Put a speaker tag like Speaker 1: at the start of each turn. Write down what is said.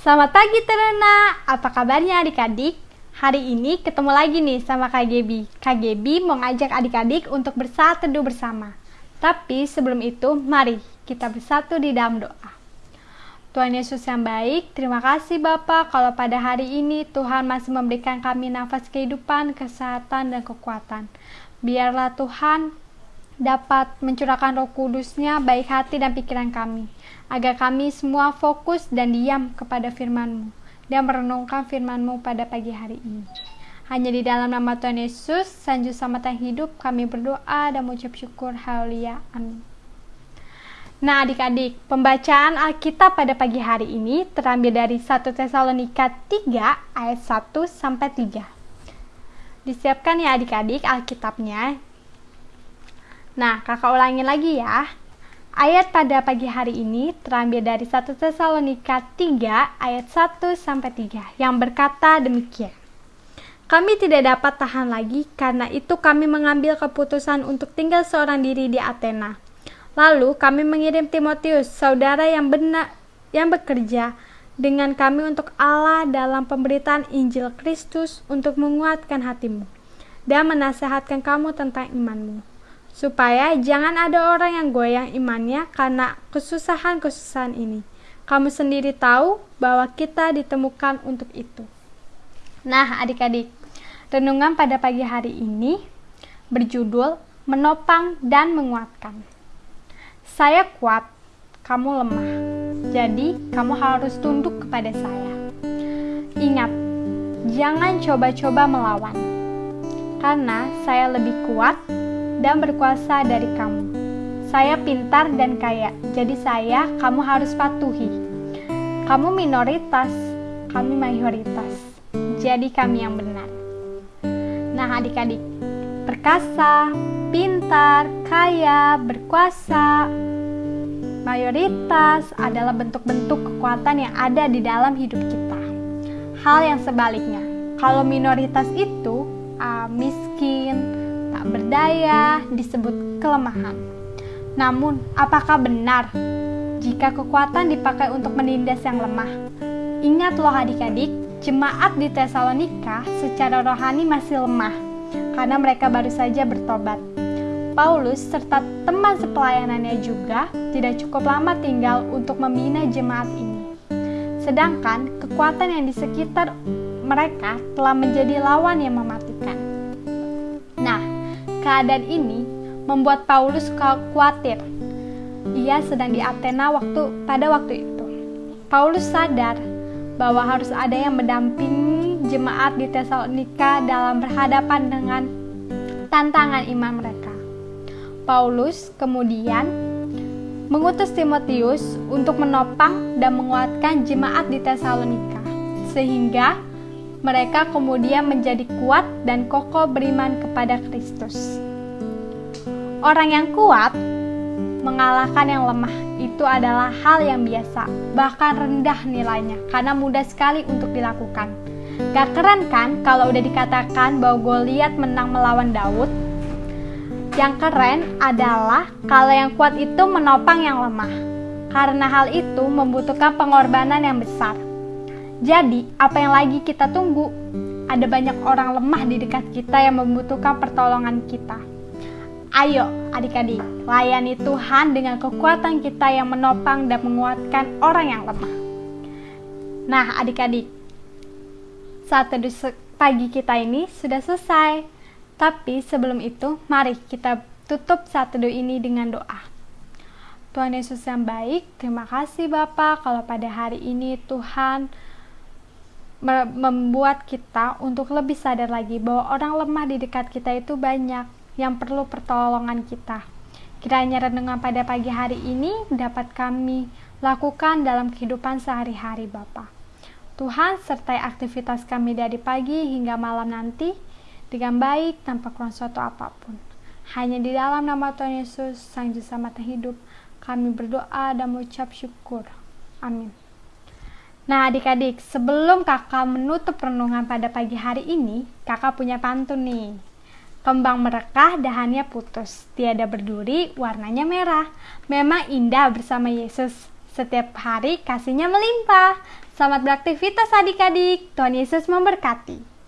Speaker 1: Selamat pagi Terena, apa kabarnya adik-adik? Hari ini ketemu lagi nih sama Kak Gebi. Kak Gebi mau ngajak adik-adik untuk bersatu teduh bersama. Tapi sebelum itu, mari kita bersatu di dalam doa. Tuhan Yesus yang baik, terima kasih Bapak kalau pada hari ini Tuhan masih memberikan kami nafas kehidupan, kesehatan, dan kekuatan. Biarlah Tuhan dapat mencurahkan roh kudusnya baik hati dan pikiran kami, agar kami semua fokus dan diam kepada firman-Mu dan merenungkan firman-Mu pada pagi hari ini. Hanya di dalam nama Tuhan Yesus, Sanju Samatan Hidup, kami berdoa dan mengucap syukur. Haleluya. Amin. Nah adik-adik, pembacaan Alkitab pada pagi hari ini terambil dari 1 Tesalonika 3 ayat 1 sampai 3. Disiapkan ya adik-adik Alkitabnya. Nah, kakak ulangin lagi ya. Ayat pada pagi hari ini terambil dari 1 Tesalonika 3 ayat 1 sampai 3 yang berkata demikian. Kami tidak dapat tahan lagi karena itu kami mengambil keputusan untuk tinggal seorang diri di Athena. Lalu kami mengirim Timotius, saudara yang benar yang bekerja dengan kami untuk Allah dalam pemberitaan Injil Kristus untuk menguatkan hatimu dan menasehatkan kamu tentang imanmu. Supaya jangan ada orang yang goyang imannya karena kesusahan-kesusahan ini. Kamu sendiri tahu bahwa kita ditemukan untuk itu. Nah, adik-adik, Renungan pada pagi hari ini berjudul Menopang dan Menguatkan. Saya kuat, kamu lemah. Jadi, kamu harus tunduk kepada saya. Ingat, jangan coba-coba melawan. Karena saya lebih kuat dan berkuasa dari kamu. Saya pintar dan kaya, jadi saya kamu harus patuhi. Kamu minoritas, kami mayoritas. Jadi kami yang benar. Nah, adik-adik, perkasa, pintar, kaya, berkuasa, mayoritas adalah bentuk-bentuk kekuatan yang ada di dalam hidup kita. Hal yang sebaliknya, kalau minoritas itu uh, miskin, berdaya, disebut kelemahan. Namun, apakah benar jika kekuatan dipakai untuk menindas yang lemah? Ingat loh adik-adik, Jemaat di Tesalonika secara rohani masih lemah karena mereka baru saja bertobat. Paulus serta teman sepelayanannya juga tidak cukup lama tinggal untuk membina jemaat ini. Sedangkan kekuatan yang di sekitar mereka telah menjadi lawan yang mematikan. Keadaan ini membuat Paulus khawatir. Ia sedang di Athena waktu pada waktu itu. Paulus sadar bahwa harus ada yang mendampingi jemaat di Tesalonika dalam berhadapan dengan tantangan iman mereka. Paulus kemudian mengutus Timotius untuk menopang dan menguatkan jemaat di Tesalonika, sehingga mereka kemudian menjadi kuat dan kokoh beriman kepada Kristus. Orang yang kuat mengalahkan yang lemah itu adalah hal yang biasa, bahkan rendah nilainya karena mudah sekali untuk dilakukan. Gak keren kan kalau udah dikatakan bahwa Goliat menang melawan Daud? Yang keren adalah kalau yang kuat itu menopang yang lemah. Karena hal itu membutuhkan pengorbanan yang besar. Jadi, apa yang lagi kita tunggu? Ada banyak orang lemah di dekat kita yang membutuhkan pertolongan kita. Ayo adik-adik, layani Tuhan dengan kekuatan kita yang menopang dan menguatkan orang yang lemah. Nah adik-adik, saat teduh pagi kita ini sudah selesai. Tapi sebelum itu, mari kita tutup saat teduh ini dengan doa. Tuhan Yesus yang baik, terima kasih Bapak kalau pada hari ini Tuhan membuat kita untuk lebih sadar lagi bahwa orang lemah di dekat kita itu banyak yang perlu pertolongan kita. Kiranya renungan pada pagi hari ini dapat kami lakukan dalam kehidupan sehari-hari Bapa. Tuhan sertai aktivitas kami dari pagi hingga malam nanti dengan baik tanpa kurang suatu apa pun. Hanya di dalam nama Tuhan Yesus, Sang Juru Selamat hidup, kami berdoa dan mengucap syukur. Amin. Nah adik-adik, sebelum kakak menutup renungan pada pagi hari ini, kakak punya pantun nih. Kembang merekah, dahannya putus, tiada berduri, warnanya merah. Memang indah bersama Yesus. Setiap hari kasihnya melimpah. Selamat beraktivitas adik-adik. Tuhan Yesus memberkati.